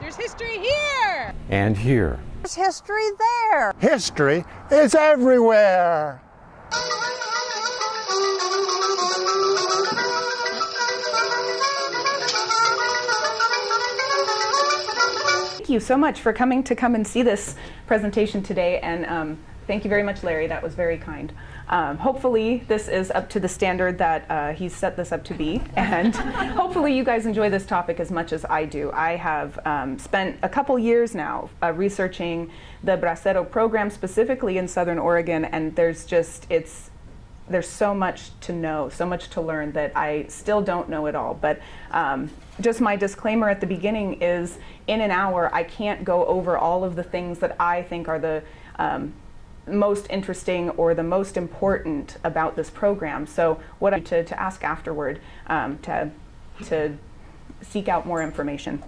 There's history here! And here. There's history there! History is everywhere! Thank you so much for coming to come and see this presentation today and um, thank you very much Larry, that was very kind. Um, hopefully this is up to the standard that uh, he's set this up to be and hopefully you guys enjoy this topic as much as I do. I have um, spent a couple years now uh, researching the Bracero program specifically in Southern Oregon and there's just, it's, there's so much to know, so much to learn that I still don't know it all. But um, just my disclaimer at the beginning is in an hour, I can't go over all of the things that I think are the um, most interesting or the most important about this program. So what I to, to ask afterward um, to, to seek out more information.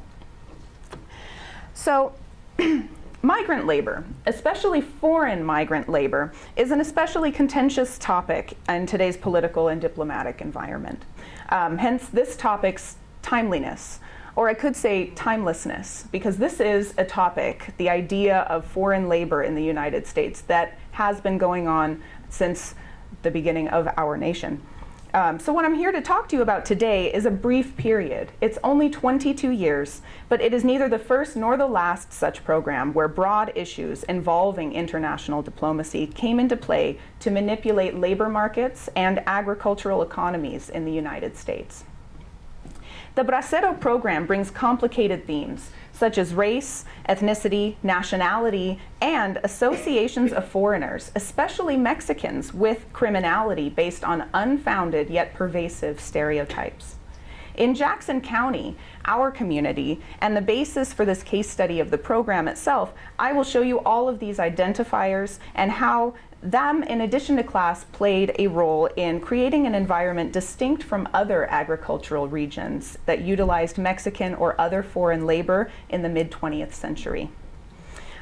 So migrant labor, especially foreign migrant labor, is an especially contentious topic in today's political and diplomatic environment. Um, hence this topic's timeliness or I could say timelessness, because this is a topic, the idea of foreign labor in the United States, that has been going on since the beginning of our nation. Um, so what I'm here to talk to you about today is a brief period. It's only 22 years, but it is neither the first nor the last such program where broad issues involving international diplomacy came into play to manipulate labor markets and agricultural economies in the United States. The Bracero program brings complicated themes, such as race, ethnicity, nationality, and associations of foreigners, especially Mexicans, with criminality based on unfounded yet pervasive stereotypes. In Jackson County, our community, and the basis for this case study of the program itself, I will show you all of these identifiers and how them, in addition to class, played a role in creating an environment distinct from other agricultural regions that utilized Mexican or other foreign labor in the mid-20th century.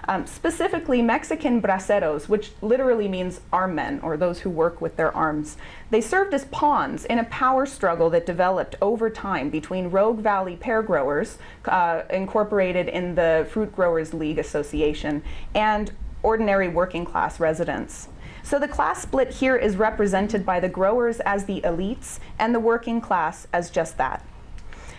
Um, specifically, Mexican braceros, which literally means arm men, or those who work with their arms. They served as pawns in a power struggle that developed over time between Rogue Valley pear growers, uh, incorporated in the Fruit Growers League Association, and ordinary working class residents. So the class split here is represented by the growers as the elites and the working class as just that.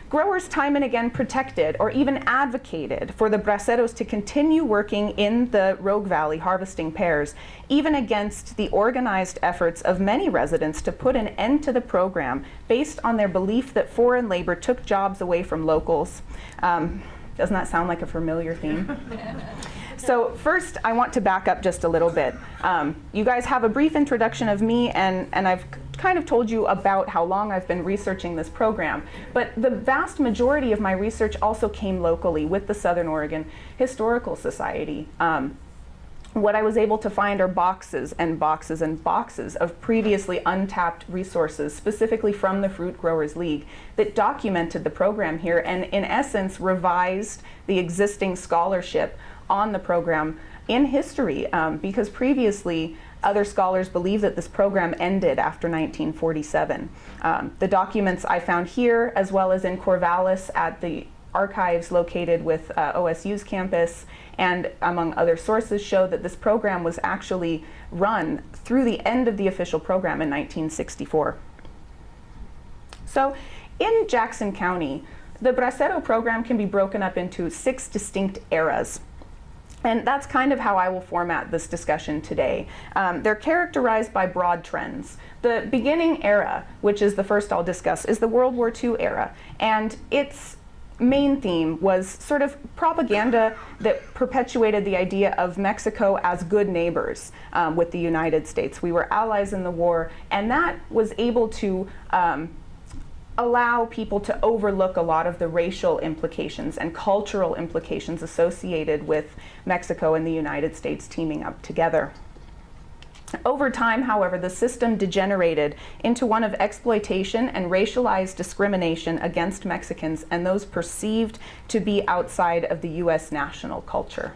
Growers time and again protected or even advocated for the braceros to continue working in the Rogue Valley harvesting pears, even against the organized efforts of many residents to put an end to the program based on their belief that foreign labor took jobs away from locals. Um, doesn't that sound like a familiar theme? So first, I want to back up just a little bit. Um, you guys have a brief introduction of me, and, and I've kind of told you about how long I've been researching this program. But the vast majority of my research also came locally with the Southern Oregon Historical Society. Um, what I was able to find are boxes and boxes and boxes of previously untapped resources, specifically from the Fruit Growers League, that documented the program here and in essence revised the existing scholarship on the program in history um, because previously other scholars believe that this program ended after 1947. Um, the documents I found here as well as in Corvallis at the archives located with uh, OSU's campus and among other sources show that this program was actually run through the end of the official program in 1964. So in Jackson County, the Bracero program can be broken up into six distinct eras. And that's kind of how I will format this discussion today. Um, they're characterized by broad trends. The beginning era, which is the first I'll discuss, is the World War II era. And its main theme was sort of propaganda that perpetuated the idea of Mexico as good neighbors um, with the United States. We were allies in the war, and that was able to um, allow people to overlook a lot of the racial implications and cultural implications associated with Mexico and the United States teaming up together. Over time, however, the system degenerated into one of exploitation and racialized discrimination against Mexicans and those perceived to be outside of the U.S. national culture.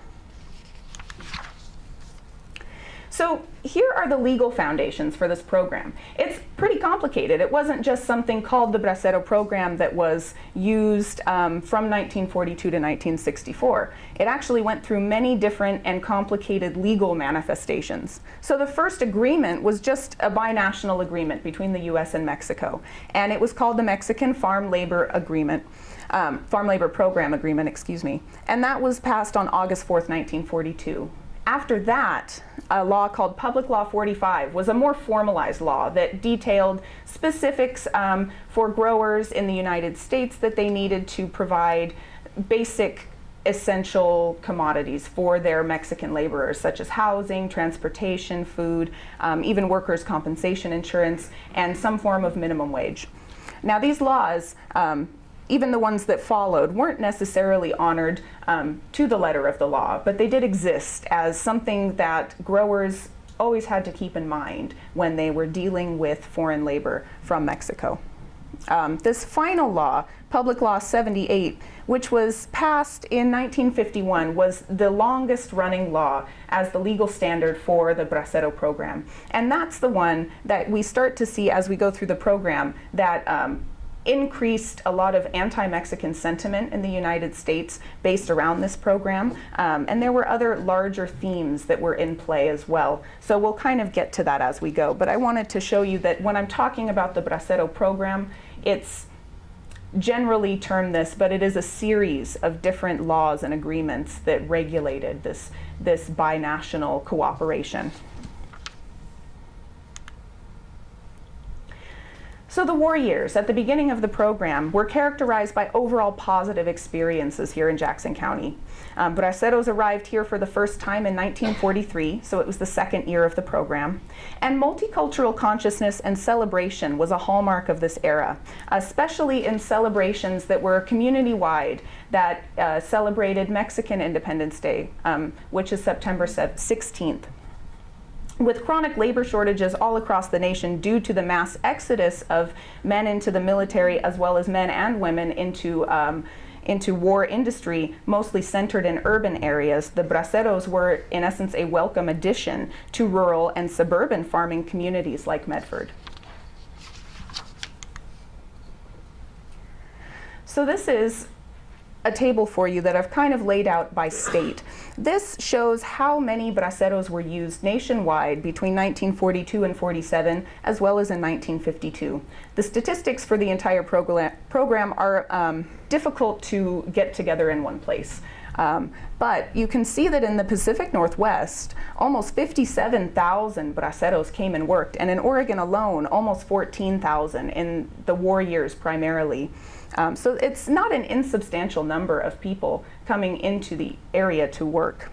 So here are the legal foundations for this program. It's pretty complicated. It wasn't just something called the Bracero program that was used um, from 1942 to 1964. It actually went through many different and complicated legal manifestations. So the first agreement was just a binational agreement between the US and Mexico. And it was called the Mexican Farm Labor Agreement. Um, Farm Labor Program Agreement, excuse me. And that was passed on August 4th, 1942. After that, a law called Public Law 45 was a more formalized law that detailed specifics um, for growers in the United States that they needed to provide basic essential commodities for their Mexican laborers, such as housing, transportation, food, um, even workers' compensation insurance, and some form of minimum wage. Now, these laws um, even the ones that followed weren't necessarily honored um, to the letter of the law, but they did exist as something that growers always had to keep in mind when they were dealing with foreign labor from Mexico. Um, this final law, Public Law 78, which was passed in 1951, was the longest running law as the legal standard for the Bracero program. And that's the one that we start to see as we go through the program that um, increased a lot of anti-Mexican sentiment in the United States based around this program. Um, and there were other larger themes that were in play as well. So we'll kind of get to that as we go. But I wanted to show you that when I'm talking about the Bracero program, it's generally termed this, but it is a series of different laws and agreements that regulated this, this binational cooperation. So the war years at the beginning of the program were characterized by overall positive experiences here in Jackson County. Um, Braceros arrived here for the first time in 1943, so it was the second year of the program. And multicultural consciousness and celebration was a hallmark of this era, especially in celebrations that were community-wide that uh, celebrated Mexican Independence Day, um, which is September 16th. With chronic labor shortages all across the nation due to the mass exodus of men into the military as well as men and women into um, into war industry, mostly centered in urban areas, the braceros were in essence a welcome addition to rural and suburban farming communities like Medford. So this is a table for you that I've kind of laid out by state. This shows how many braceros were used nationwide between 1942 and 47, as well as in 1952. The statistics for the entire program, program are um, difficult to get together in one place. Um, but you can see that in the Pacific Northwest, almost 57,000 braceros came and worked, and in Oregon alone, almost 14,000 in the war years primarily. Um, so it's not an insubstantial number of people coming into the area to work.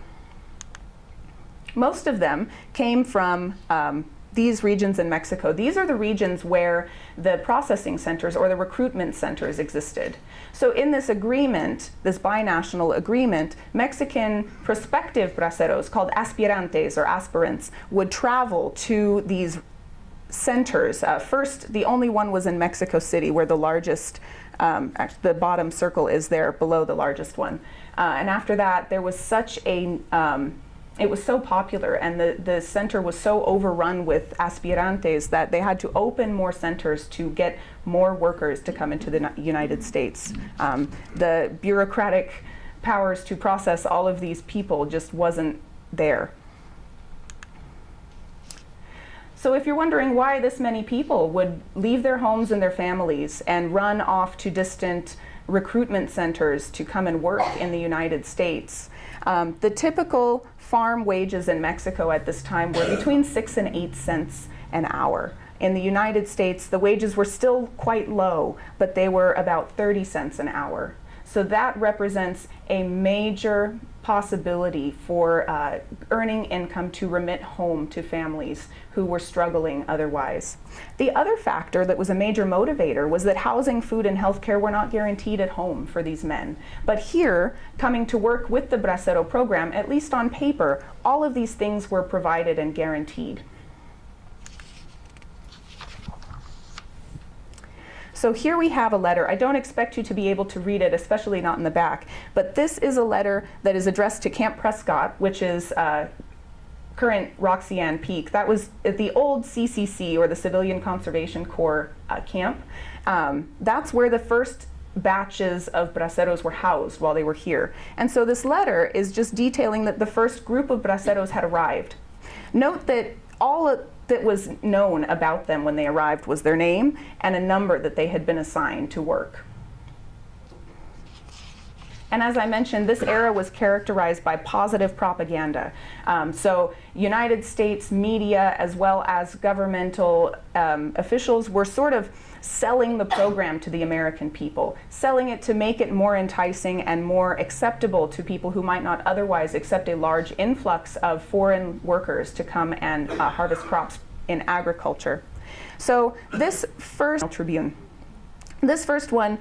Most of them came from um, these regions in Mexico. These are the regions where the processing centers or the recruitment centers existed. So in this agreement, this binational agreement, Mexican prospective braceros called aspirantes or aspirants would travel to these centers. Uh, first, the only one was in Mexico City where the largest um, the bottom circle is there below the largest one. Uh, and after that, there was such a, um, it was so popular and the, the center was so overrun with aspirantes that they had to open more centers to get more workers to come into the United States. Um, the bureaucratic powers to process all of these people just wasn't there. So if you're wondering why this many people would leave their homes and their families and run off to distant recruitment centers to come and work in the United States, um, the typical farm wages in Mexico at this time were between six and eight cents an hour. In the United States, the wages were still quite low, but they were about 30 cents an hour. So that represents a major possibility for uh, earning income to remit home to families who were struggling otherwise. The other factor that was a major motivator was that housing, food, and health care were not guaranteed at home for these men. But here, coming to work with the Bracero program, at least on paper, all of these things were provided and guaranteed. So here we have a letter. I don't expect you to be able to read it, especially not in the back, but this is a letter that is addressed to Camp Prescott, which is uh, current Roxy Ann Peak, that was at the old CCC or the Civilian Conservation Corps uh, camp. Um, that's where the first batches of braceros were housed while they were here. And so this letter is just detailing that the first group of braceros had arrived. Note that all that was known about them when they arrived was their name and a number that they had been assigned to work. And as I mentioned, this era was characterized by positive propaganda. Um, so United States media as well as governmental um, officials were sort of selling the program to the American people, selling it to make it more enticing and more acceptable to people who might not otherwise accept a large influx of foreign workers to come and uh, harvest crops in agriculture. So this first Tribune, this first one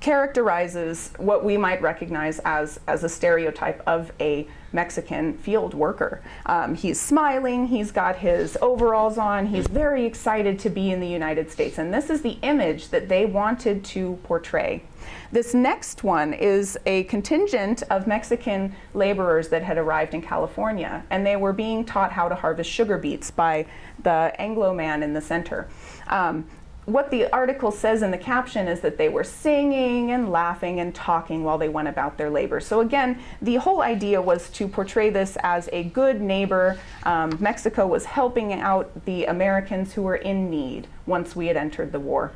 characterizes what we might recognize as, as a stereotype of a Mexican field worker. Um, he's smiling, he's got his overalls on, he's very excited to be in the United States. And this is the image that they wanted to portray. This next one is a contingent of Mexican laborers that had arrived in California, and they were being taught how to harvest sugar beets by the Anglo man in the center. Um, what the article says in the caption is that they were singing and laughing and talking while they went about their labor. So again, the whole idea was to portray this as a good neighbor. Um, Mexico was helping out the Americans who were in need once we had entered the war.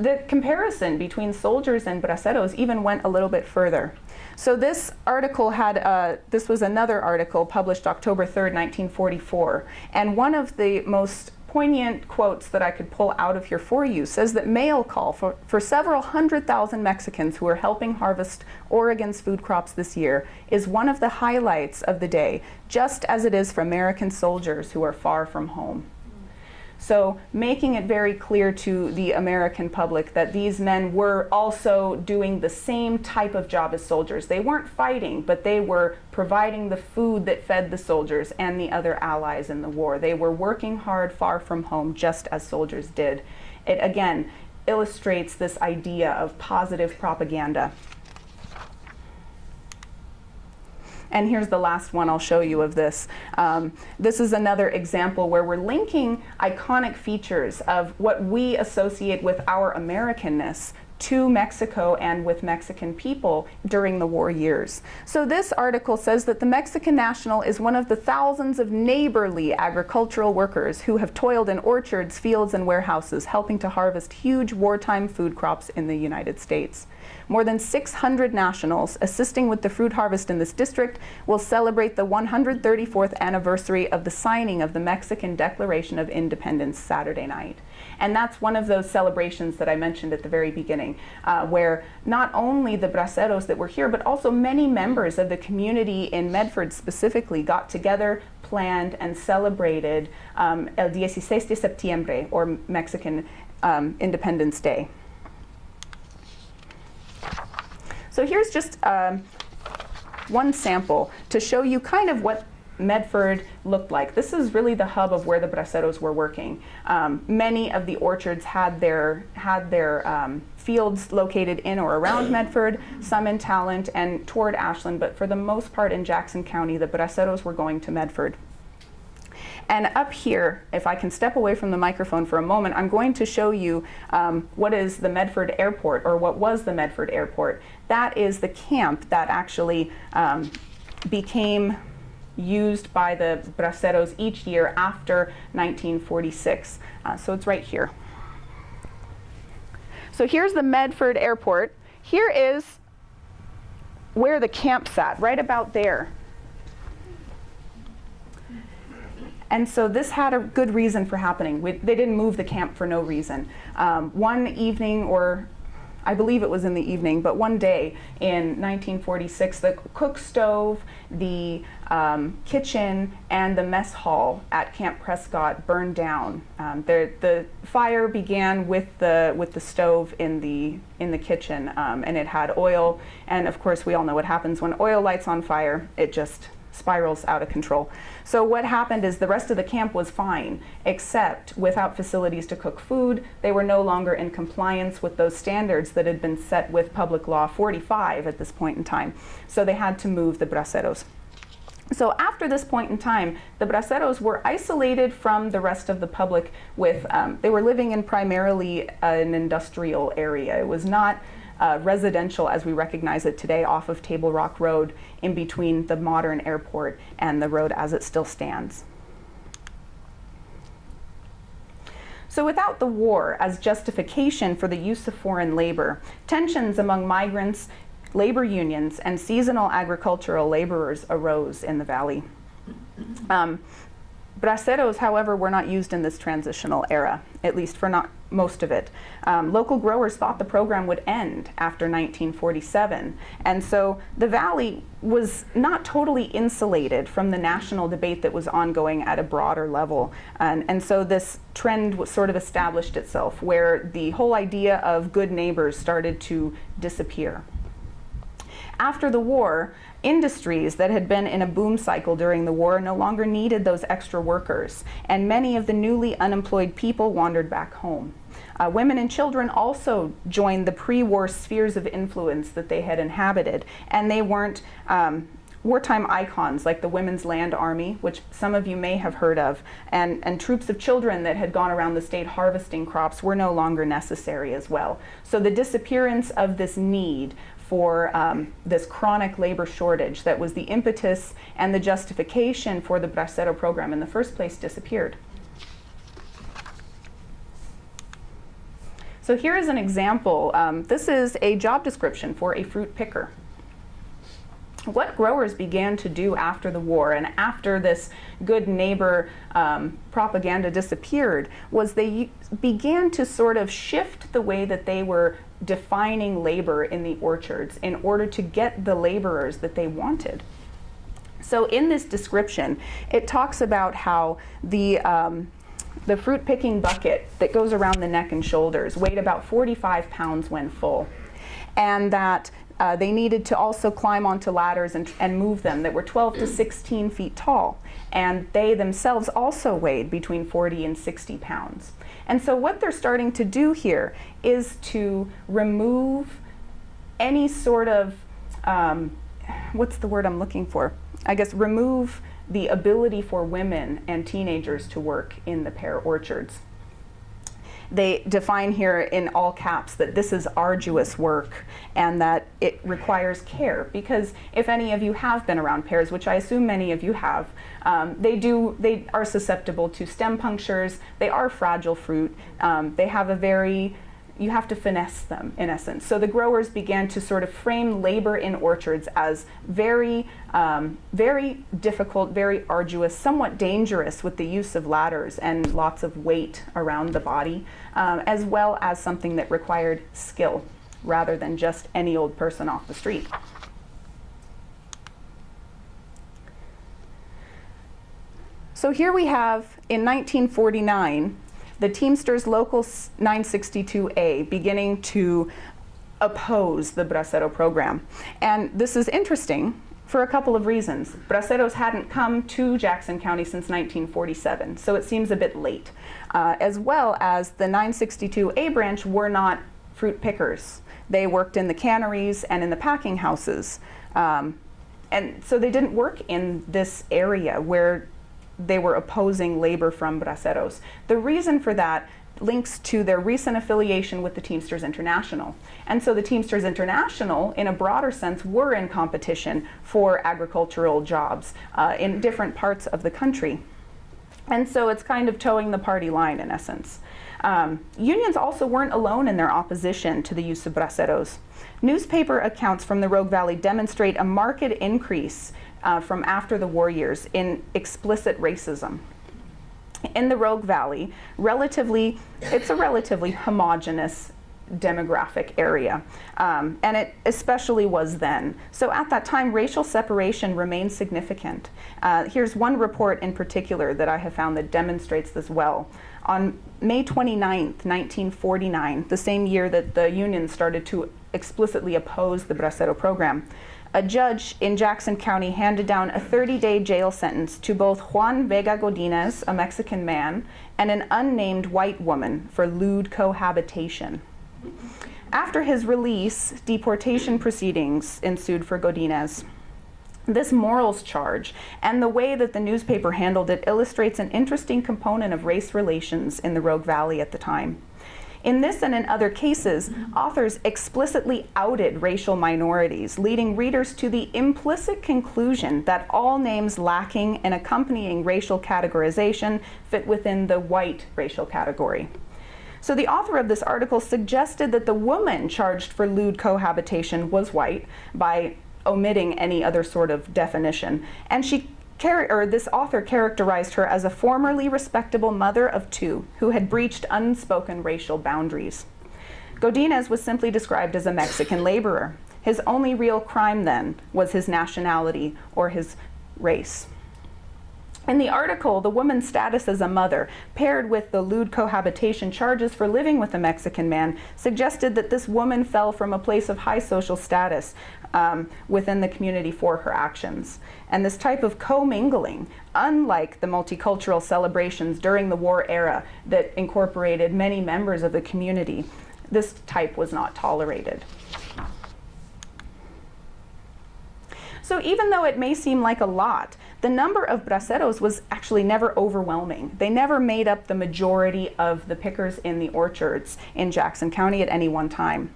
The comparison between soldiers and braceros even went a little bit further. So this article had, uh, this was another article published October 3rd, 1944. And one of the most poignant quotes that I could pull out of here for you says that mail call for, for several hundred thousand Mexicans who are helping harvest Oregon's food crops this year is one of the highlights of the day, just as it is for American soldiers who are far from home. So making it very clear to the American public that these men were also doing the same type of job as soldiers. They weren't fighting, but they were providing the food that fed the soldiers and the other allies in the war. They were working hard far from home just as soldiers did. It again illustrates this idea of positive propaganda. And here's the last one I'll show you of this. Um, this is another example where we're linking iconic features of what we associate with our Americanness to Mexico and with Mexican people during the war years. So this article says that the Mexican national is one of the thousands of neighborly agricultural workers who have toiled in orchards, fields, and warehouses, helping to harvest huge wartime food crops in the United States. More than 600 nationals assisting with the fruit harvest in this district will celebrate the 134th anniversary of the signing of the Mexican Declaration of Independence Saturday night. And that's one of those celebrations that I mentioned at the very beginning, uh, where not only the braceros that were here, but also many members of the community in Medford specifically got together, planned, and celebrated um, El 16 de Septiembre, or Mexican um, Independence Day. So here's just um, one sample to show you kind of what Medford looked like. This is really the hub of where the braceros were working. Um, many of the orchards had their, had their um, fields located in or around Medford, some in Talent and toward Ashland, but for the most part in Jackson County, the braceros were going to Medford. And up here, if I can step away from the microphone for a moment, I'm going to show you um, what is the Medford Airport, or what was the Medford Airport. That is the camp that actually um, became used by the braceros each year after 1946. Uh, so it's right here. So here's the Medford Airport. Here is where the camp sat, right about there. And so this had a good reason for happening. We, they didn't move the camp for no reason. Um, one evening, or I believe it was in the evening, but one day in 1946, the cook stove, the um, kitchen, and the mess hall at Camp Prescott burned down. Um, the, the fire began with the with the stove in the in the kitchen, um, and it had oil. And of course, we all know what happens when oil lights on fire. It just spirals out of control. So what happened is the rest of the camp was fine, except without facilities to cook food, they were no longer in compliance with those standards that had been set with Public Law 45 at this point in time. So they had to move the braceros. So after this point in time, the braceros were isolated from the rest of the public with, um, they were living in primarily an industrial area. It was not uh, residential as we recognize it today off of Table Rock Road in between the modern airport and the road as it still stands. So without the war as justification for the use of foreign labor, tensions among migrants labor unions and seasonal agricultural laborers arose in the valley. Um, braceros, however, were not used in this transitional era, at least for not most of it. Um, local growers thought the program would end after 1947, and so the valley was not totally insulated from the national debate that was ongoing at a broader level. And, and so this trend was sort of established itself, where the whole idea of good neighbors started to disappear. After the war, industries that had been in a boom cycle during the war no longer needed those extra workers, and many of the newly unemployed people wandered back home. Uh, women and children also joined the pre-war spheres of influence that they had inhabited, and they weren't um, wartime icons like the Women's Land Army, which some of you may have heard of, and, and troops of children that had gone around the state harvesting crops were no longer necessary as well. So the disappearance of this need for um, this chronic labor shortage that was the impetus and the justification for the Bracero program in the first place disappeared. So here is an example. Um, this is a job description for a fruit picker. What growers began to do after the war and after this good neighbor um, propaganda disappeared was they began to sort of shift the way that they were defining labor in the orchards in order to get the laborers that they wanted. So in this description, it talks about how the, um, the fruit picking bucket that goes around the neck and shoulders weighed about 45 pounds when full. And that uh, they needed to also climb onto ladders and, and move them that were 12 to 16 feet tall. And they themselves also weighed between 40 and 60 pounds. And so what they're starting to do here is to remove any sort of, um, what's the word I'm looking for? I guess remove the ability for women and teenagers to work in the pear orchards they define here in all caps that this is arduous work and that it requires care because if any of you have been around pears, which I assume many of you have, um, they do they are susceptible to stem punctures. They are fragile fruit. Um, they have a very you have to finesse them in essence. So the growers began to sort of frame labor in orchards as very, um, very difficult, very arduous, somewhat dangerous with the use of ladders and lots of weight around the body, um, as well as something that required skill rather than just any old person off the street. So here we have in 1949 the Teamsters Local 962A beginning to oppose the Bracero program. And this is interesting for a couple of reasons. Braceros hadn't come to Jackson County since 1947, so it seems a bit late. Uh, as well as the 962A branch were not fruit pickers. They worked in the canneries and in the packing houses. Um, and so they didn't work in this area where they were opposing labor from braceros. The reason for that links to their recent affiliation with the Teamsters International. And so the Teamsters International, in a broader sense, were in competition for agricultural jobs uh, in different parts of the country. And so it's kind of toeing the party line in essence. Um, unions also weren't alone in their opposition to the use of braceros. Newspaper accounts from the Rogue Valley demonstrate a marked increase uh, from after the war years in explicit racism. In the Rogue Valley, relatively, it's a relatively homogenous demographic area. Um, and it especially was then. So at that time, racial separation remained significant. Uh, here's one report in particular that I have found that demonstrates this well. On May 29, 1949, the same year that the union started to explicitly oppose the Bracero program, a judge in Jackson County handed down a 30-day jail sentence to both Juan Vega Godinez, a Mexican man, and an unnamed white woman for lewd cohabitation. After his release, deportation proceedings ensued for Godinez. This morals charge and the way that the newspaper handled it illustrates an interesting component of race relations in the Rogue Valley at the time. In this and in other cases, authors explicitly outed racial minorities, leading readers to the implicit conclusion that all names lacking an accompanying racial categorization fit within the white racial category. So the author of this article suggested that the woman charged for lewd cohabitation was white by omitting any other sort of definition. And she or this author characterized her as a formerly respectable mother of two who had breached unspoken racial boundaries. Godinez was simply described as a Mexican laborer. His only real crime then was his nationality or his race. In the article, the woman's status as a mother, paired with the lewd cohabitation charges for living with a Mexican man, suggested that this woman fell from a place of high social status um, within the community for her actions. And this type of commingling, unlike the multicultural celebrations during the war era that incorporated many members of the community, this type was not tolerated. So even though it may seem like a lot, the number of braceros was actually never overwhelming. They never made up the majority of the pickers in the orchards in Jackson County at any one time.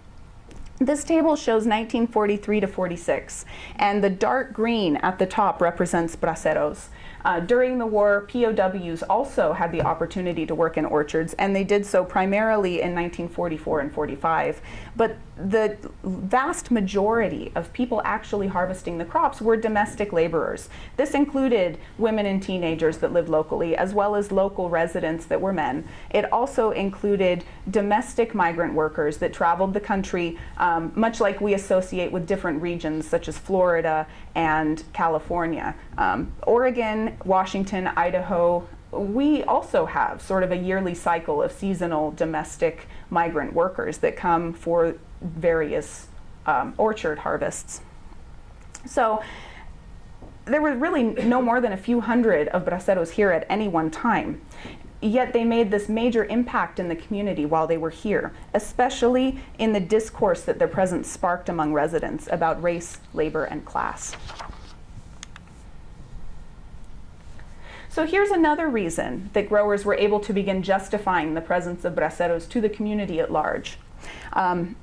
This table shows 1943 to 46, and the dark green at the top represents braceros. Uh, during the war, POWs also had the opportunity to work in orchards, and they did so primarily in 1944 and 45. But the vast majority of people actually harvesting the crops were domestic laborers. This included women and teenagers that lived locally, as well as local residents that were men. It also included domestic migrant workers that traveled the country, um, much like we associate with different regions such as Florida and California. Um, Oregon, Washington, Idaho, we also have sort of a yearly cycle of seasonal domestic migrant workers that come for various um, orchard harvests. So there were really no more than a few hundred of braceros here at any one time. Yet they made this major impact in the community while they were here, especially in the discourse that their presence sparked among residents about race, labor, and class. So here's another reason that growers were able to begin justifying the presence of braceros to the community at large. Um,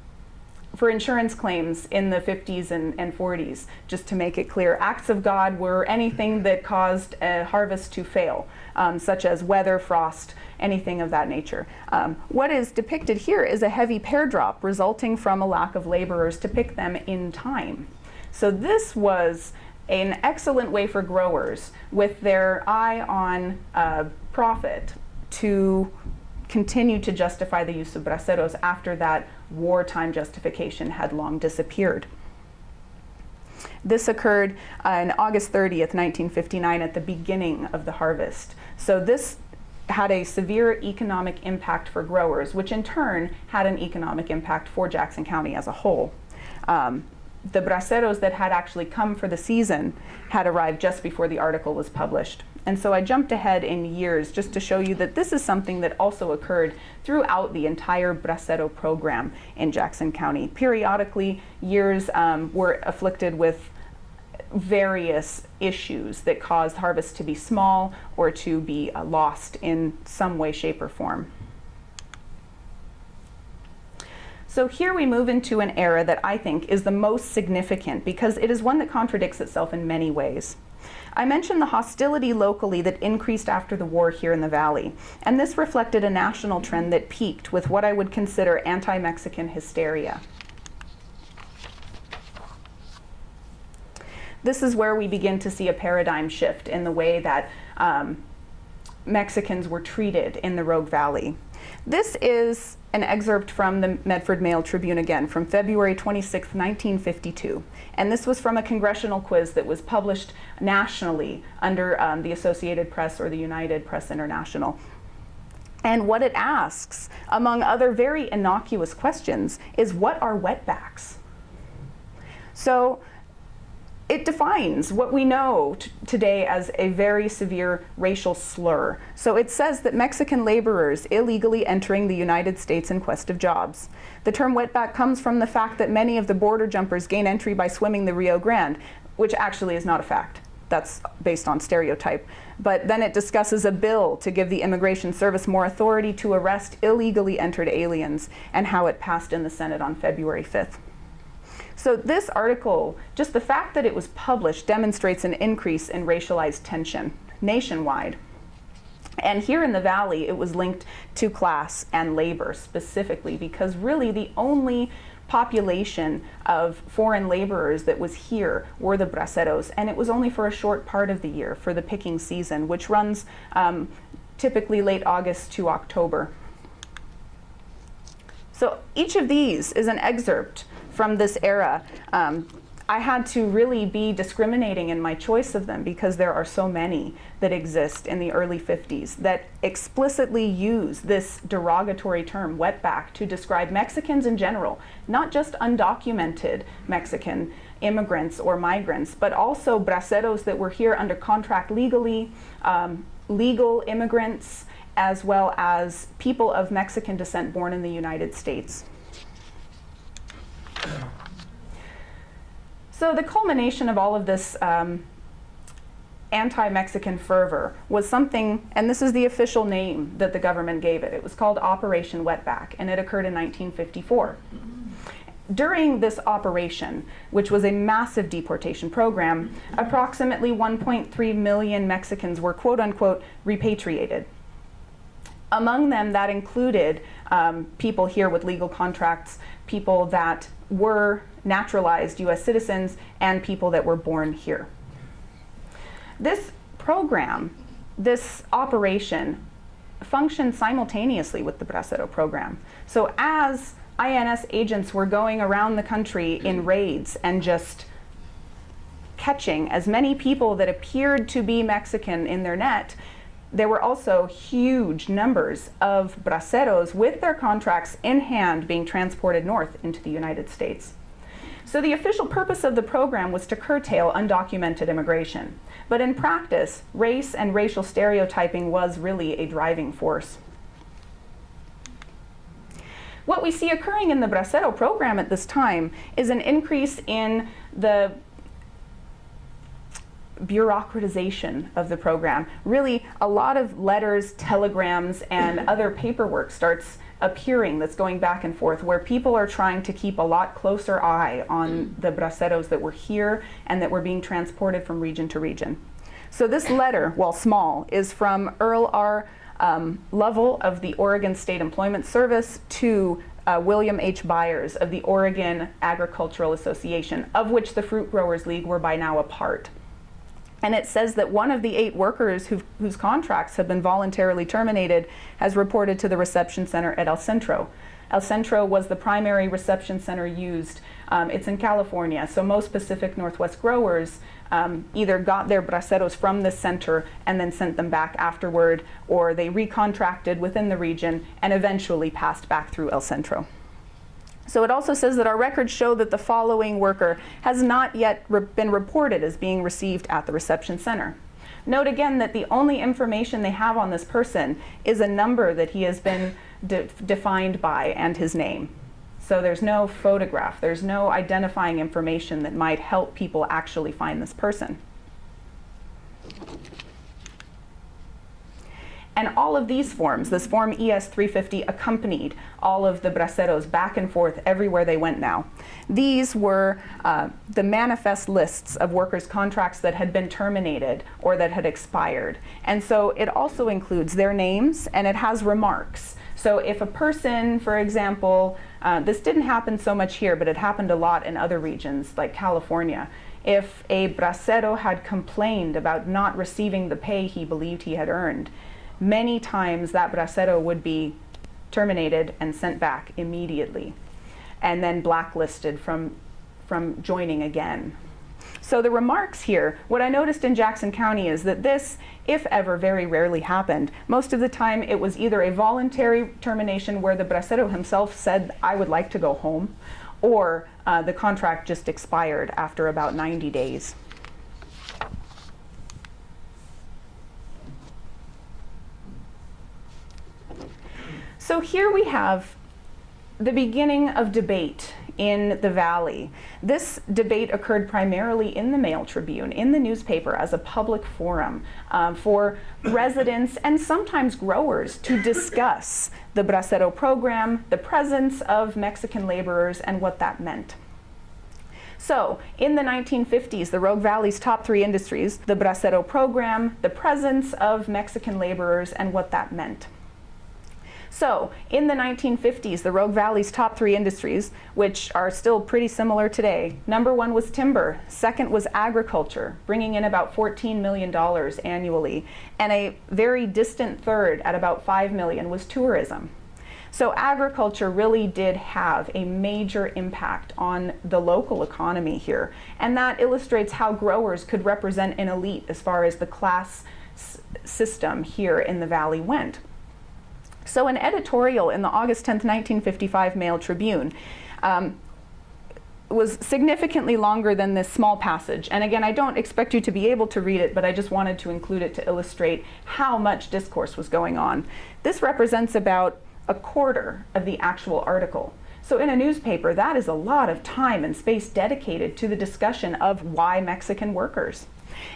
for insurance claims in the 50s and, and, 40s, just to make it clear, acts of God were anything that caused a harvest to fail, um, such as weather, frost, anything of that nature. Um, what is depicted here is a heavy pear drop resulting from a lack of laborers to pick them in time. So this was an excellent way for growers with their eye on uh, profit to continue to justify the use of braceros after that wartime justification had long disappeared. This occurred on August 30th, 1959 at the beginning of the harvest. So this had a severe economic impact for growers, which in turn had an economic impact for Jackson County as a whole. Um, the braceros that had actually come for the season had arrived just before the article was published. And so I jumped ahead in years just to show you that this is something that also occurred throughout the entire bracero program in Jackson County. Periodically, years um, were afflicted with various issues that caused harvests to be small or to be uh, lost in some way, shape, or form. So here we move into an era that I think is the most significant because it is one that contradicts itself in many ways. I mentioned the hostility locally that increased after the war here in the Valley, and this reflected a national trend that peaked with what I would consider anti-Mexican hysteria. This is where we begin to see a paradigm shift in the way that um, Mexicans were treated in the Rogue Valley. This is an excerpt from the Medford Mail Tribune again from February 26, 1952. And this was from a congressional quiz that was published nationally under um, the Associated Press or the United Press International. And what it asks, among other very innocuous questions, is what are wetbacks? So it defines what we know today as a very severe racial slur. So it says that Mexican laborers illegally entering the United States in quest of jobs. The term wetback comes from the fact that many of the border jumpers gain entry by swimming the Rio Grande. which actually is not a fact. That's based on stereotype. But then it discusses a bill to give the Immigration Service more authority to arrest illegally entered aliens and how it passed in the Senate on February 5th. So this article, just the fact that it was published demonstrates an increase in racialized tension nationwide. And here in the Valley, it was linked to class and labor specifically because really the only population of foreign laborers that was here were the braceros, and it was only for a short part of the year for the picking season, which runs um, typically late August to October. So each of these is an excerpt from this era. Um, I had to really be discriminating in my choice of them because there are so many that exist in the early 50s that explicitly use this derogatory term, wetback, to describe Mexicans in general, not just undocumented Mexican immigrants or migrants, but also braceros that were here under contract legally, um, legal immigrants, as well as people of Mexican descent born in the United States. So the culmination of all of this um, anti-Mexican fervor was something, and this is the official name that the government gave it. It was called Operation Wetback, and it occurred in 1954. During this operation, which was a massive deportation program, approximately 1.3 million Mexicans were quote unquote repatriated. Among them, that included um, people here with legal contracts, people that were naturalized US citizens and people that were born here. This program, this operation, functioned simultaneously with the Bracero program. So as INS agents were going around the country in raids and just catching as many people that appeared to be Mexican in their net, there were also huge numbers of braceros with their contracts in hand being transported north into the United States. So the official purpose of the program was to curtail undocumented immigration. But in practice, race and racial stereotyping was really a driving force. What we see occurring in the Bracero program at this time is an increase in the bureaucratization of the program. Really, a lot of letters, telegrams, and other paperwork starts appearing that's going back and forth where people are trying to keep a lot closer eye on mm. the braceros that were here and that were being transported from region to region. So this letter, while small, is from Earl R. Um, Lovell of the Oregon State Employment Service to uh, William H. Byers of the Oregon Agricultural Association, of which the Fruit Growers League were by now a part. And it says that one of the eight workers whose contracts have been voluntarily terminated has reported to the reception center at El Centro. El Centro was the primary reception center used. Um, it's in California, so most Pacific Northwest growers um, either got their braceros from this center and then sent them back afterward, or they recontracted within the region and eventually passed back through El Centro. So it also says that our records show that the following worker has not yet re been reported as being received at the reception center. Note again that the only information they have on this person is a number that he has been de defined by and his name. So there's no photograph, there's no identifying information that might help people actually find this person. And all of these forms, this form ES-350 accompanied all of the braceros back and forth everywhere they went now. These were uh, the manifest lists of workers' contracts that had been terminated or that had expired. And so it also includes their names and it has remarks. So if a person, for example, uh, this didn't happen so much here, but it happened a lot in other regions like California. If a bracero had complained about not receiving the pay he believed he had earned, many times that bracero would be terminated and sent back immediately and then blacklisted from, from joining again. So the remarks here, what I noticed in Jackson County is that this, if ever, very rarely happened. Most of the time it was either a voluntary termination where the bracero himself said, I would like to go home, or uh, the contract just expired after about 90 days. So here we have the beginning of debate in the Valley. This debate occurred primarily in the Mail Tribune, in the newspaper, as a public forum um, for residents and sometimes growers to discuss the Bracero program, the presence of Mexican laborers, and what that meant. So, in the 1950s, the Rogue Valley's top three industries, the Bracero program, the presence of Mexican laborers, and what that meant. So, in the 1950s, the Rogue Valley's top three industries, which are still pretty similar today, number one was timber, second was agriculture, bringing in about $14 million annually, and a very distant third at about 5 million was tourism. So agriculture really did have a major impact on the local economy here. And that illustrates how growers could represent an elite as far as the class system here in the valley went. So an editorial in the August 10, 1955 Mail Tribune um, was significantly longer than this small passage. And again, I don't expect you to be able to read it, but I just wanted to include it to illustrate how much discourse was going on. This represents about a quarter of the actual article. So in a newspaper, that is a lot of time and space dedicated to the discussion of why Mexican workers.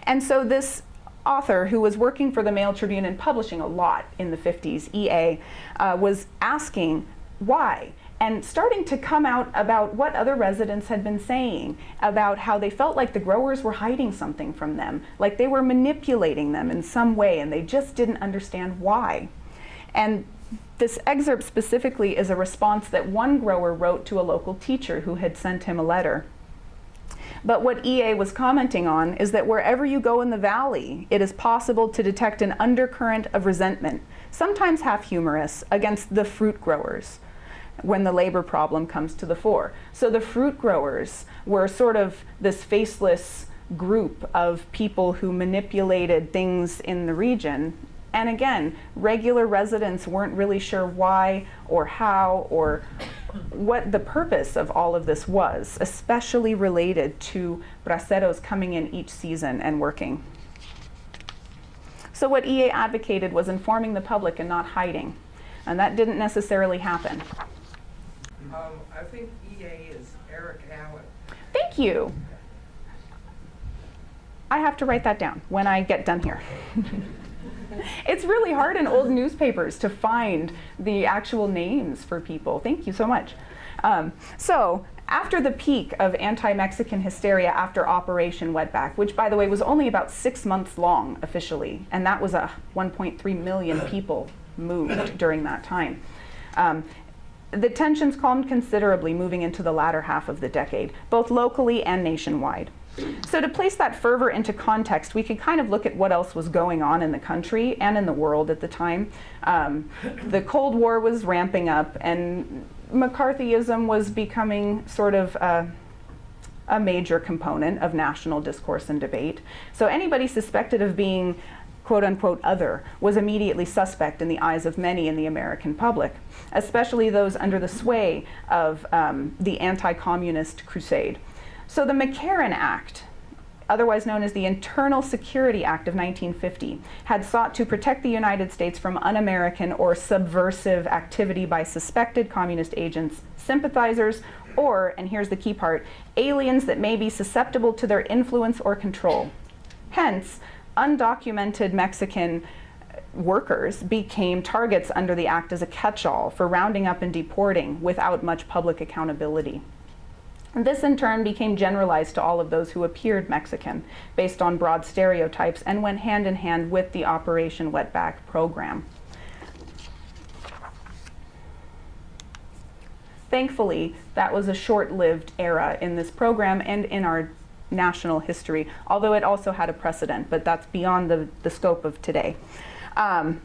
And so this author who was working for the Mail Tribune and publishing a lot in the 50s, EA, uh, was asking why and starting to come out about what other residents had been saying about how they felt like the growers were hiding something from them, like they were manipulating them in some way and they just didn't understand why. And this excerpt specifically is a response that one grower wrote to a local teacher who had sent him a letter. But what EA was commenting on is that wherever you go in the valley, it is possible to detect an undercurrent of resentment, sometimes half humorous, against the fruit growers when the labor problem comes to the fore. So the fruit growers were sort of this faceless group of people who manipulated things in the region and again, regular residents weren't really sure why or how or what the purpose of all of this was, especially related to braceros coming in each season and working. So what EA advocated was informing the public and not hiding. And that didn't necessarily happen. Um, I think EA is Eric Allen. Thank you. I have to write that down when I get done here. it's really hard in old newspapers to find the actual names for people. Thank you so much. Um, so after the peak of anti-Mexican hysteria after Operation Wetback, which by the way was only about six months long officially, and that was a 1.3 million people moved during that time. Um, the tensions calmed considerably moving into the latter half of the decade, both locally and nationwide. So to place that fervor into context, we could kind of look at what else was going on in the country and in the world at the time. Um, the Cold War was ramping up and McCarthyism was becoming sort of a, a major component of national discourse and debate. So anybody suspected of being quote unquote other was immediately suspect in the eyes of many in the American public, especially those under the sway of um, the anti-communist crusade. So the McCarran Act, otherwise known as the Internal Security Act of 1950, had sought to protect the United States from un-American or subversive activity by suspected communist agents, sympathizers, or, and here's the key part, aliens that may be susceptible to their influence or control. Hence, undocumented Mexican workers became targets under the act as a catch-all for rounding up and deporting without much public accountability. This in turn became generalized to all of those who appeared Mexican based on broad stereotypes and went hand in hand with the Operation Wetback program. Thankfully, that was a short-lived era in this program and in our national history, although it also had a precedent, but that's beyond the, the scope of today. Um,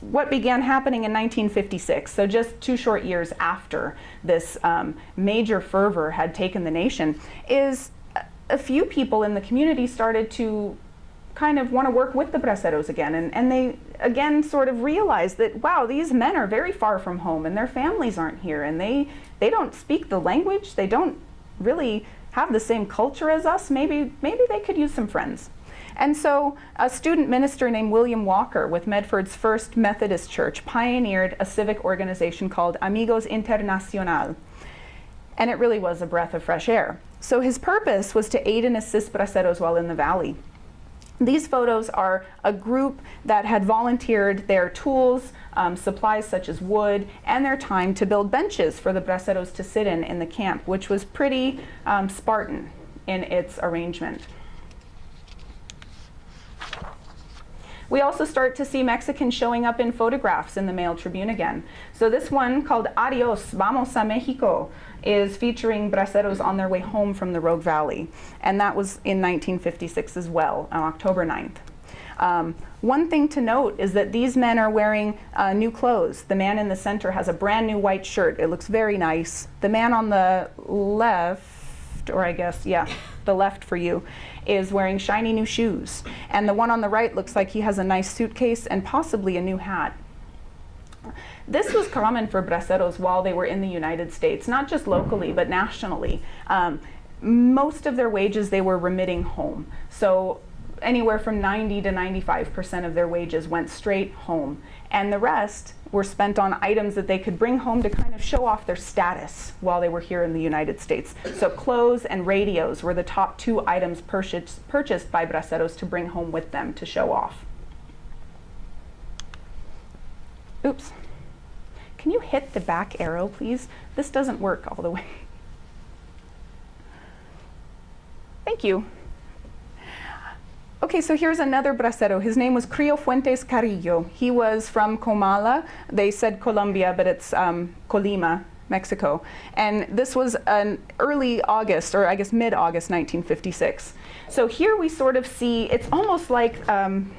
what began happening in 1956, so just two short years after this um, major fervor had taken the nation, is a few people in the community started to kind of want to work with the braceros again. And, and they, again, sort of realized that, wow, these men are very far from home and their families aren't here and they, they don't speak the language. They don't really have the same culture as us. Maybe, maybe they could use some friends. And so a student minister named William Walker with Medford's First Methodist Church pioneered a civic organization called Amigos Internacional. And it really was a breath of fresh air. So his purpose was to aid and assist braceros while in the valley. These photos are a group that had volunteered their tools, um, supplies such as wood, and their time to build benches for the braceros to sit in in the camp, which was pretty um, Spartan in its arrangement. We also start to see Mexicans showing up in photographs in the Mail Tribune again. So this one called Adios, Vamos a Mexico is featuring braceros on their way home from the Rogue Valley. And that was in 1956 as well, on October 9th. Um, one thing to note is that these men are wearing uh, new clothes. The man in the center has a brand new white shirt. It looks very nice. The man on the left, or I guess, yeah, the left for you, is wearing shiny new shoes. And the one on the right looks like he has a nice suitcase and possibly a new hat. This was common for braceros while they were in the United States, not just locally, but nationally. Um, most of their wages they were remitting home. So anywhere from 90 to 95% of their wages went straight home. And the rest were spent on items that they could bring home to kind of show off their status while they were here in the United States. So clothes and radios were the top two items purchased, purchased by braceros to bring home with them to show off. Oops. Can you hit the back arrow, please? This doesn't work all the way. Thank you. Okay, so here's another bracero. His name was Crio Fuentes Carrillo. He was from Comala. They said Colombia, but it's um, Colima, Mexico. And this was an early August, or I guess mid-August 1956. So here we sort of see, it's almost like um,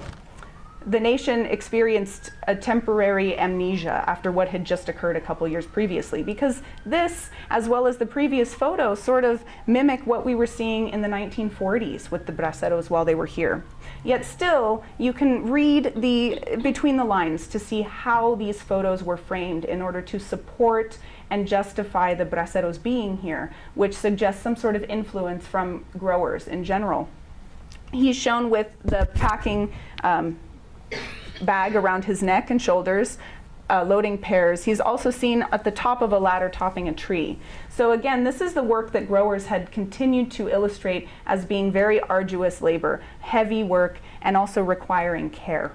the nation experienced a temporary amnesia after what had just occurred a couple years previously because this, as well as the previous photo, sort of mimic what we were seeing in the 1940s with the braceros while they were here. Yet still, you can read the between the lines to see how these photos were framed in order to support and justify the braceros being here, which suggests some sort of influence from growers in general. He's shown with the packing um, bag around his neck and shoulders, uh, loading pears. He's also seen at the top of a ladder topping a tree. So again, this is the work that growers had continued to illustrate as being very arduous labor, heavy work, and also requiring care.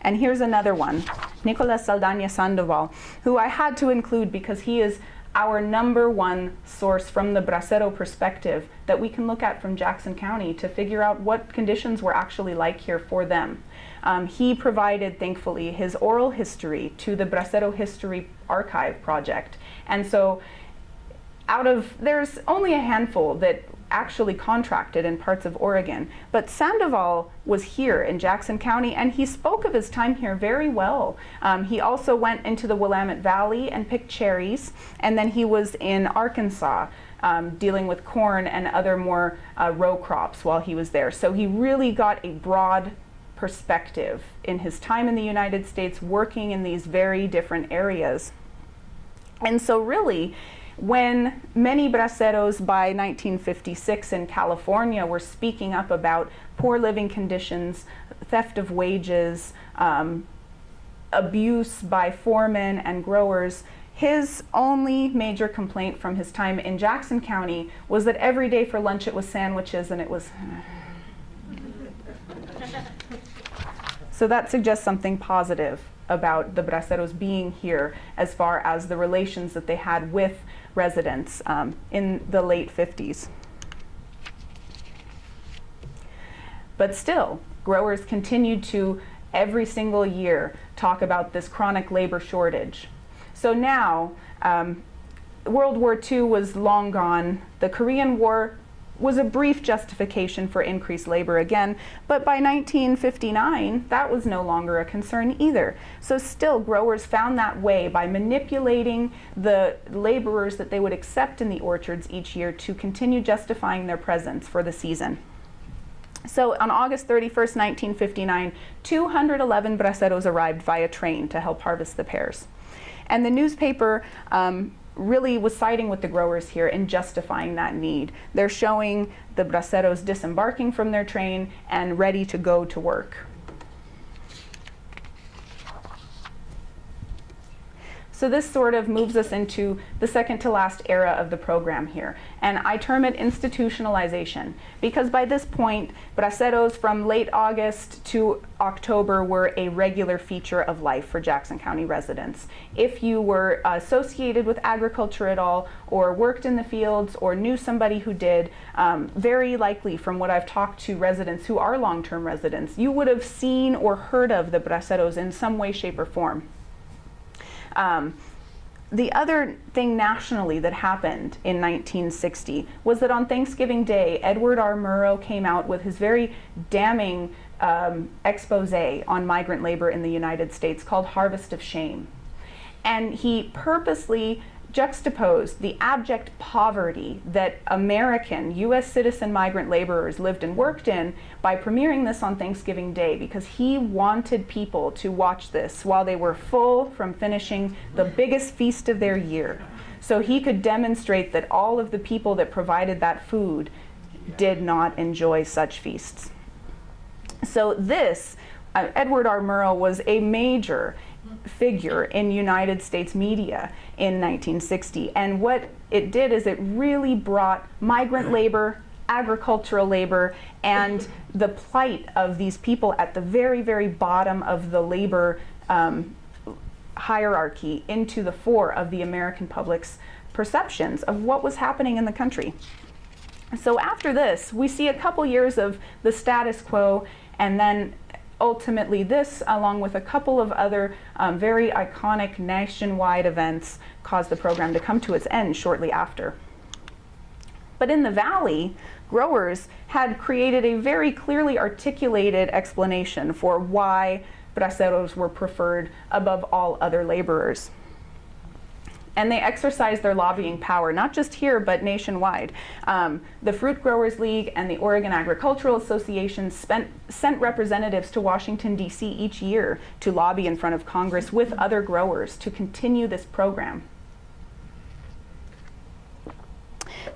And here's another one, Nicolas Saldaña Sandoval, who I had to include because he is our number one source from the bracero perspective that we can look at from Jackson County to figure out what conditions were actually like here for them. Um, he provided, thankfully, his oral history to the Bracero History Archive project. And so out of, there's only a handful that actually contracted in parts of Oregon. But Sandoval was here in Jackson County and he spoke of his time here very well. Um, he also went into the Willamette Valley and picked cherries and then he was in Arkansas um, dealing with corn and other more uh, row crops while he was there. So he really got a broad perspective in his time in the United States working in these very different areas. And so really, when many braceros by 1956 in California were speaking up about poor living conditions, theft of wages, um, abuse by foremen and growers, his only major complaint from his time in Jackson County was that every day for lunch it was sandwiches and it was. so that suggests something positive about the braceros being here as far as the relations that they had with residents um, in the late 50s. But still, growers continued to every single year talk about this chronic labor shortage. So now, um, World War II was long gone. The Korean War was a brief justification for increased labor again, but by 1959, that was no longer a concern either. So still, growers found that way by manipulating the laborers that they would accept in the orchards each year to continue justifying their presence for the season. So on August 31st, 1959, 211 braceros arrived via train to help harvest the pears. And the newspaper um, really was siding with the growers here and justifying that need. They're showing the braceros disembarking from their train and ready to go to work. So this sort of moves us into the second to last era of the program here. And I term it institutionalization because by this point, braceros from late August to October were a regular feature of life for Jackson County residents. If you were associated with agriculture at all or worked in the fields or knew somebody who did, um, very likely from what I've talked to residents who are long-term residents, you would have seen or heard of the braceros in some way, shape, or form. Um, the other thing nationally that happened in 1960 was that on Thanksgiving Day, Edward R. Murrow came out with his very damning um, expose on migrant labor in the United States called Harvest of Shame. And he purposely juxtaposed the abject poverty that American US citizen migrant laborers lived and worked in by premiering this on Thanksgiving Day because he wanted people to watch this while they were full from finishing the biggest feast of their year. So he could demonstrate that all of the people that provided that food did not enjoy such feasts. So this, uh, Edward R. Murrow was a major figure in United States media in 1960. And what it did is it really brought migrant labor, agricultural labor, and the plight of these people at the very, very bottom of the labor um, hierarchy into the fore of the American public's perceptions of what was happening in the country. So after this, we see a couple years of the status quo and then ultimately this, along with a couple of other um, very iconic nationwide events, caused the program to come to its end shortly after. But in the valley, growers had created a very clearly articulated explanation for why braceros were preferred above all other laborers and they exercise their lobbying power, not just here, but nationwide. Um, the Fruit Growers League and the Oregon Agricultural Association spent, sent representatives to Washington, D.C. each year to lobby in front of Congress with other growers to continue this program.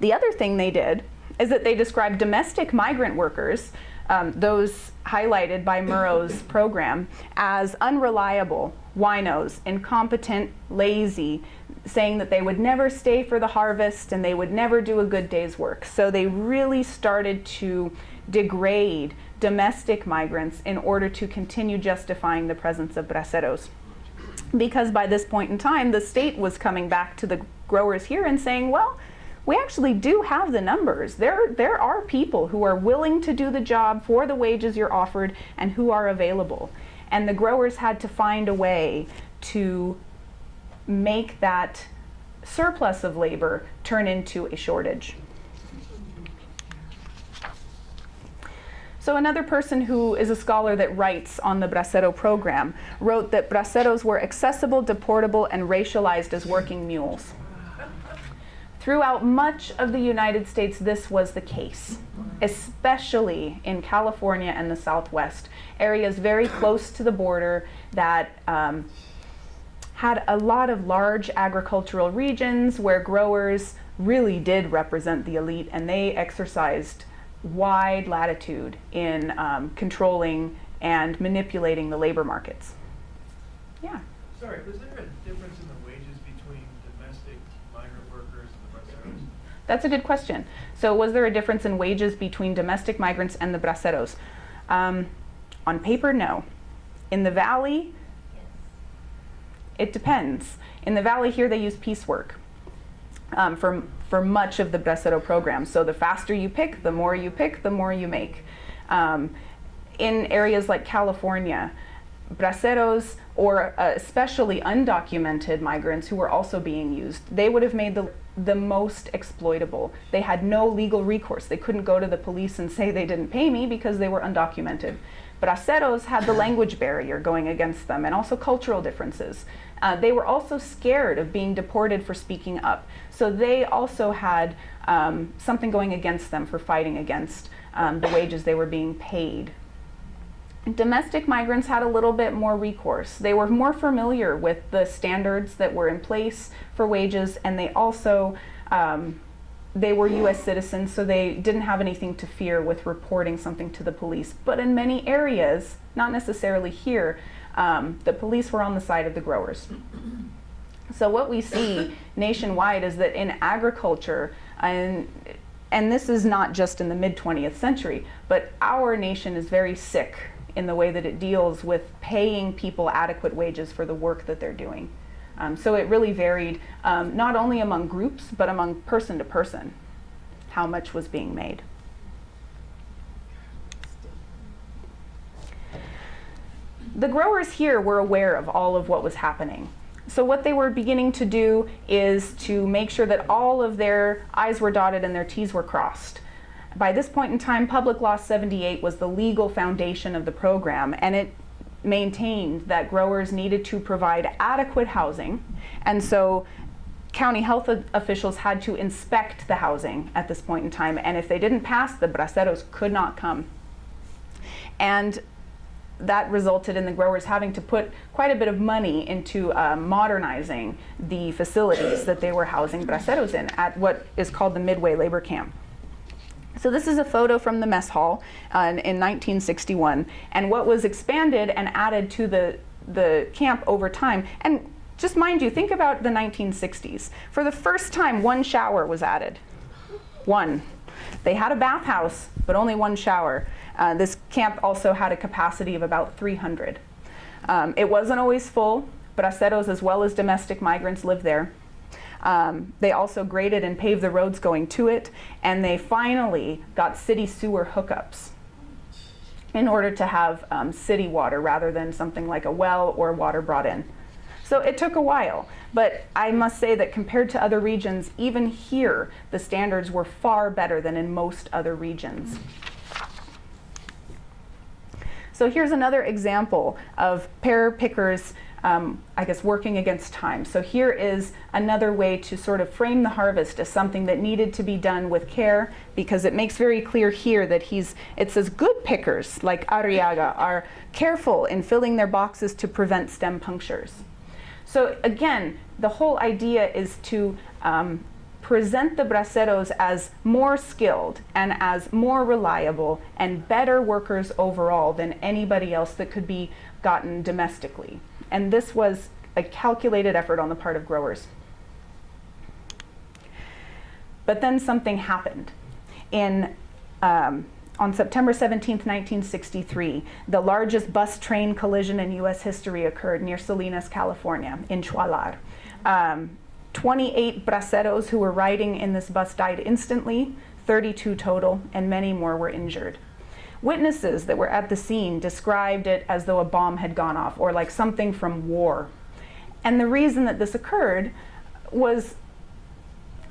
The other thing they did is that they described domestic migrant workers um, those highlighted by Murrow's program as unreliable, winos, incompetent, lazy, saying that they would never stay for the harvest and they would never do a good day's work. So they really started to degrade domestic migrants in order to continue justifying the presence of braceros. Because by this point in time, the state was coming back to the growers here and saying, well, we actually do have the numbers. There, there are people who are willing to do the job for the wages you're offered and who are available. And the growers had to find a way to make that surplus of labor turn into a shortage. So another person who is a scholar that writes on the Bracero program wrote that Braceros were accessible, deportable, and racialized as working mules. Throughout much of the United States, this was the case, especially in California and the Southwest, areas very close to the border that um, had a lot of large agricultural regions where growers really did represent the elite and they exercised wide latitude in um, controlling and manipulating the labor markets. Yeah. Sorry, was there a difference in the wages between domestic migrant workers and the braceros? That's a good question. So was there a difference in wages between domestic migrants and the braceros? Um, on paper, no. In the valley, it depends. In the valley here, they use piecework um, for, for much of the Bracero program. So the faster you pick, the more you pick, the more you make. Um, in areas like California, braceros or uh, especially undocumented migrants who were also being used, they would have made the, the most exploitable. They had no legal recourse. They couldn't go to the police and say they didn't pay me because they were undocumented. Braceros had the language barrier going against them and also cultural differences. Uh, they were also scared of being deported for speaking up. So they also had um, something going against them for fighting against um, the wages they were being paid. Domestic migrants had a little bit more recourse. They were more familiar with the standards that were in place for wages and they also um, they were US citizens, so they didn't have anything to fear with reporting something to the police. But in many areas, not necessarily here, um, the police were on the side of the growers. So what we see nationwide is that in agriculture, and, and this is not just in the mid 20th century, but our nation is very sick in the way that it deals with paying people adequate wages for the work that they're doing. Um, so it really varied um, not only among groups, but among person to person, how much was being made. The growers here were aware of all of what was happening. So what they were beginning to do is to make sure that all of their I's were dotted and their T's were crossed. By this point in time, Public Law 78 was the legal foundation of the program, and it maintained that growers needed to provide adequate housing. And so county health officials had to inspect the housing at this point in time. And if they didn't pass, the braceros could not come. And that resulted in the growers having to put quite a bit of money into uh, modernizing the facilities that they were housing braceros in at what is called the Midway Labor Camp. So this is a photo from the mess hall uh, in, in 1961, and what was expanded and added to the, the camp over time. And just mind you, think about the 1960s. For the first time, one shower was added. One. They had a bathhouse, but only one shower. Uh, this camp also had a capacity of about 300. Um, it wasn't always full. but Braceros as well as domestic migrants lived there. Um, they also graded and paved the roads going to it, and they finally got city sewer hookups in order to have um, city water rather than something like a well or water brought in. So it took a while, but I must say that compared to other regions, even here, the standards were far better than in most other regions. So here's another example of pear pickers um, I guess, working against time. So here is another way to sort of frame the harvest as something that needed to be done with care because it makes very clear here that he's, it says good pickers like Arriaga are careful in filling their boxes to prevent stem punctures. So again, the whole idea is to um, present the braceros as more skilled and as more reliable and better workers overall than anybody else that could be gotten domestically. And this was a calculated effort on the part of growers. But then something happened. In, um, on September 17, 1963, the largest bus train collision in US history occurred near Salinas, California, in Chualar. Um, 28 braceros who were riding in this bus died instantly, 32 total, and many more were injured. Witnesses that were at the scene described it as though a bomb had gone off or like something from war. And the reason that this occurred was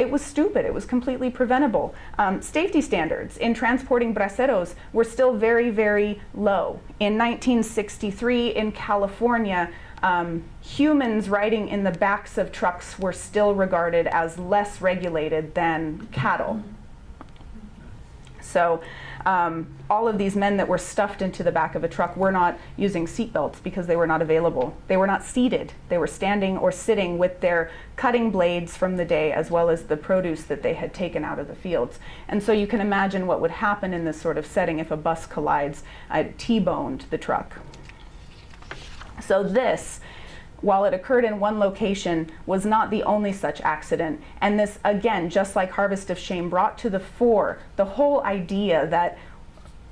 it was stupid. It was completely preventable. Um, safety standards in transporting braceros were still very, very low. In 1963 in California, um, humans riding in the backs of trucks were still regarded as less regulated than cattle. So um, all of these men that were stuffed into the back of a truck were not using seatbelts because they were not available. They were not seated. They were standing or sitting with their cutting blades from the day as well as the produce that they had taken out of the fields. And so you can imagine what would happen in this sort of setting if a bus collides, T-boned the truck. So this while it occurred in one location, was not the only such accident. And this, again, just like Harvest of Shame, brought to the fore the whole idea that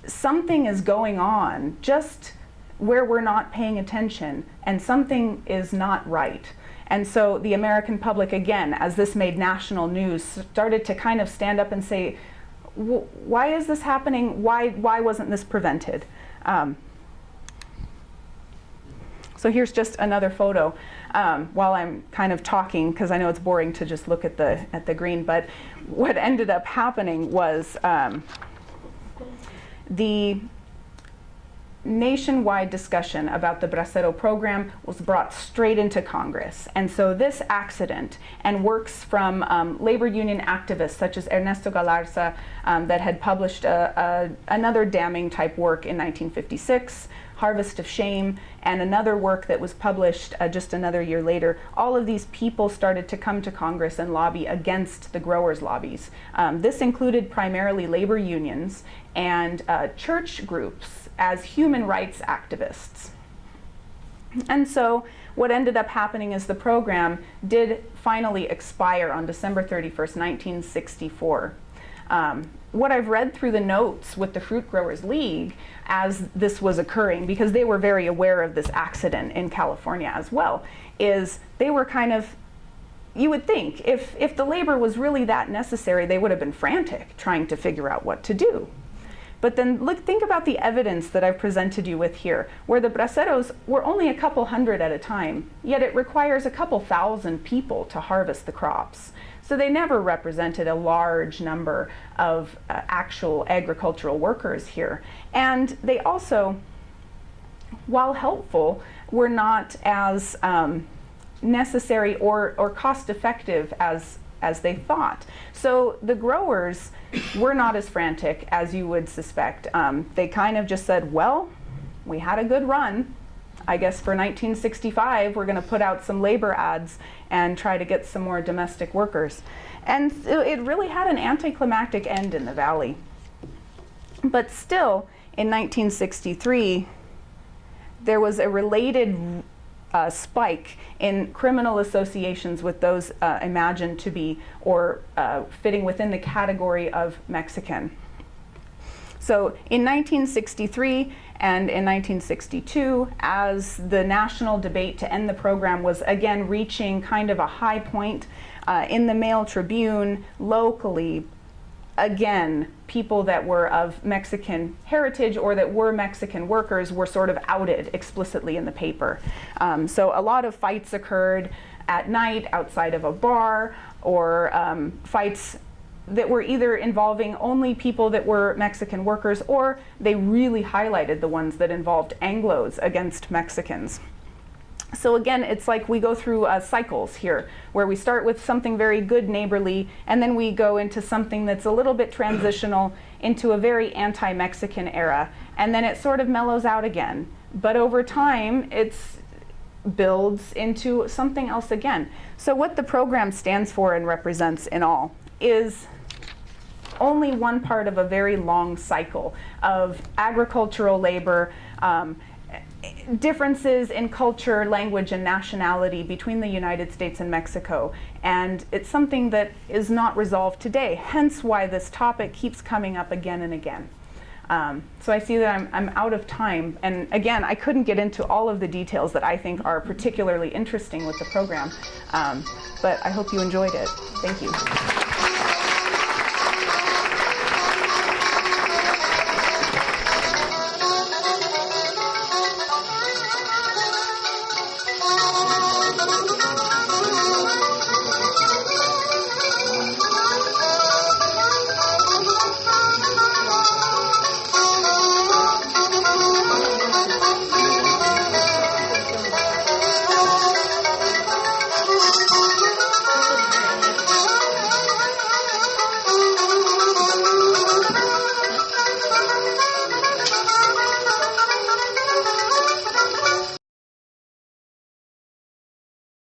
something is going on just where we're not paying attention and something is not right. And so the American public, again, as this made national news, started to kind of stand up and say, why is this happening? Why, why wasn't this prevented? Um, so here's just another photo um, while I'm kind of talking, because I know it's boring to just look at the, at the green, but what ended up happening was um, the nationwide discussion about the Bracero program was brought straight into Congress. And so this accident and works from um, labor union activists such as Ernesto Galarza um, that had published a, a, another damning type work in 1956 Harvest of Shame, and another work that was published uh, just another year later, all of these people started to come to Congress and lobby against the growers' lobbies. Um, this included primarily labor unions and uh, church groups as human rights activists. And so what ended up happening is the program did finally expire on December 31st, 1964. Um, what I've read through the notes with the Fruit Growers League as this was occurring, because they were very aware of this accident in California as well, is they were kind of you would think if, if the labor was really that necessary, they would have been frantic trying to figure out what to do. But then look, think about the evidence that I've presented you with here, where the braceros were only a couple hundred at a time, yet it requires a couple thousand people to harvest the crops. So they never represented a large number of uh, actual agricultural workers here. And they also, while helpful, were not as um, necessary or, or cost effective as, as they thought. So the growers were not as frantic as you would suspect. Um, they kind of just said, well, we had a good run. I guess for 1965, we're going to put out some labor ads and try to get some more domestic workers. And it really had an anticlimactic end in the valley. But still, in 1963, there was a related uh, spike in criminal associations with those uh, imagined to be or uh, fitting within the category of Mexican. So in 1963 and in 1962, as the national debate to end the program was again reaching kind of a high point uh, in the Mail Tribune, locally, again, people that were of Mexican heritage or that were Mexican workers were sort of outed explicitly in the paper. Um, so a lot of fights occurred at night outside of a bar or um, fights that were either involving only people that were Mexican workers or they really highlighted the ones that involved Anglos against Mexicans. So again, it's like we go through uh, cycles here, where we start with something very good neighborly, and then we go into something that's a little bit transitional into a very anti-Mexican era, and then it sort of mellows out again. But over time, it builds into something else again. So what the program stands for and represents in all is only one part of a very long cycle of agricultural labor, um, differences in culture, language, and nationality between the United States and Mexico. And it's something that is not resolved today, hence why this topic keeps coming up again and again. Um, so I see that I'm, I'm out of time. And again, I couldn't get into all of the details that I think are particularly interesting with the program. Um, but I hope you enjoyed it. Thank you.